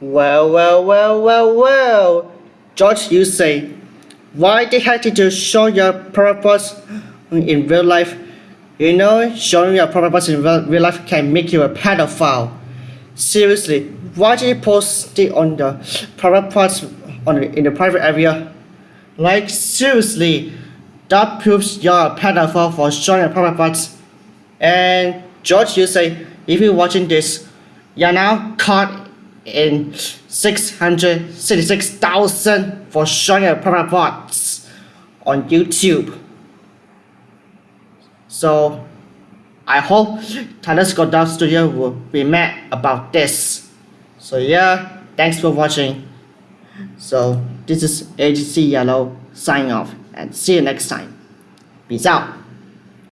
Well, well, well, well, well. George, you say, why the heck did you show your purpose in real life? You know, showing your purpose in real real life can make you a pedophile. Seriously, why did you post it on the private parts on the, in the private area? Like seriously, that proves you're a pedophile for showing your private parts. And George, you say, if you're watching this, you're now caught in 666,000 for showing your private parts on YouTube. So, I hope Tyler Scott Dub Studio will be mad about this. So yeah, thanks for watching. So this is AGC Yellow signing off and see you next time. Peace out.